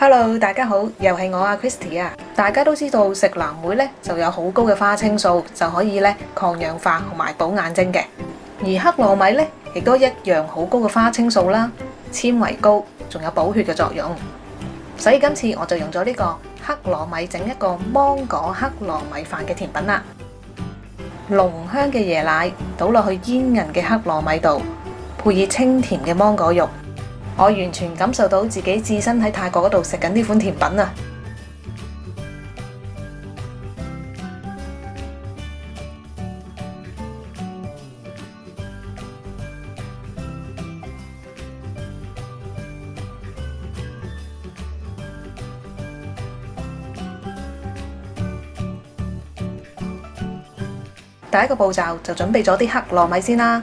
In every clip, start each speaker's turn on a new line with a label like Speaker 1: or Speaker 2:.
Speaker 1: Hello，大家好，又系我阿 Christy 啊！大家都知道食蓝莓咧就有好高嘅花青素，就可以咧抗氧化同埋补眼睛嘅。而黑糯米咧亦都一样好高嘅花青素啦，纤维高，仲有补血嘅作用。所以今次我就用咗呢个黑糯米整一个芒果黑糯米饭嘅甜品啦。浓香嘅椰奶倒落去烟韧嘅黑糯米度，配以清甜嘅芒果肉。我完全感受到自己置身喺泰國嗰度食緊呢款甜品啊！第一個步驟就準備咗啲黑糯米先啦。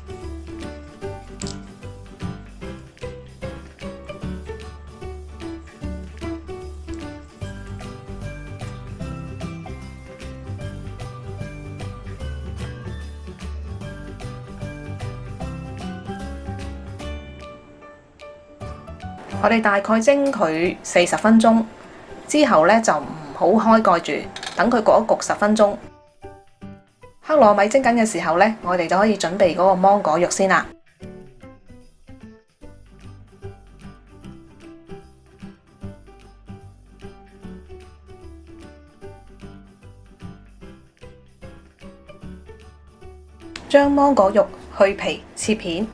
Speaker 1: 我哋大概蒸佢四十分钟之后咧，就唔好开盖住，等佢焗一焗十分钟。黑糯米蒸緊嘅时候咧，我哋就可以准备嗰个芒果肉先啦。将芒果肉去皮，切片。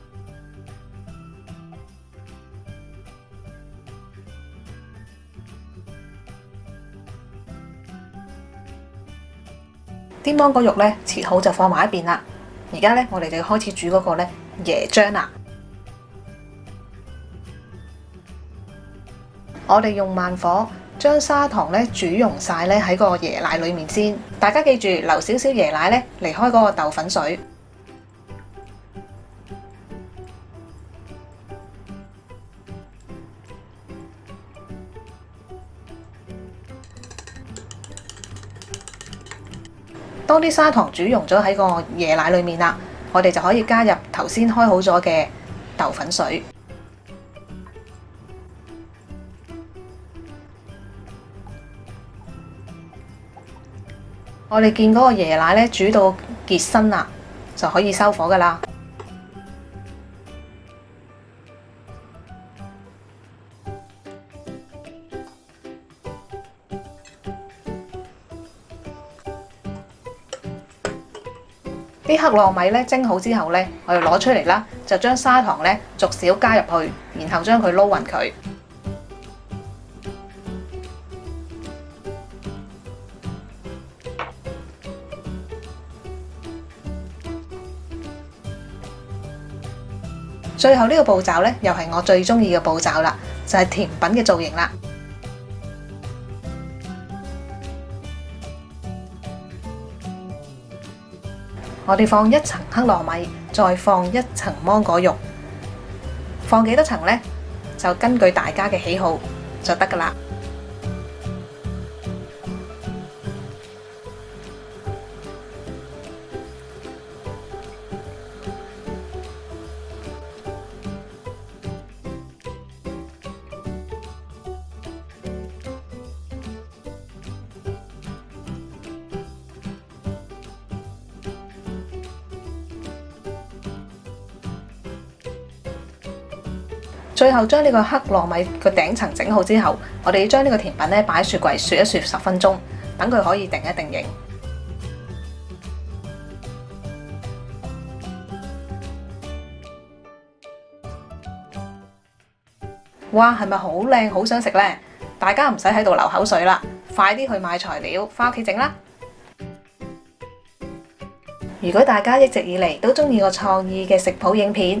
Speaker 1: 槟榔果肉咧切好就放埋一边啦。而家咧，我哋就开始煮嗰个咧椰浆啦。我哋用慢火将砂糖咧煮溶晒咧喺个椰奶里面先。大家记住留少少椰奶咧，离开嗰个豆粉水。当啲砂糖煮溶咗喺個椰奶里面啦，我哋就可以加入头先开好咗嘅豆粉水。我哋见嗰个椰奶咧煮到结身啦，就可以收火噶啦。啲黑糯米咧蒸好之後咧，我要攞出嚟啦，就將砂糖咧逐少加入去，然後將佢撈勻佢。最後呢個步驟咧，又係我最中意嘅步驟啦，就係甜品嘅造型啦。我哋放一层黑糯米，再放一层芒果肉，放几多层呢？就根据大家嘅喜好就得噶啦。最后将呢个黑糯米个顶层整好之后，我哋要将呢个甜品咧摆喺雪柜雪一雪十分钟，等佢可以定一定型。哇，系咪好靓，好想食呢？大家唔使喺度流口水啦，快啲去买材料，翻屋企整啦！如果大家一直以嚟都中意我创意嘅食谱影片。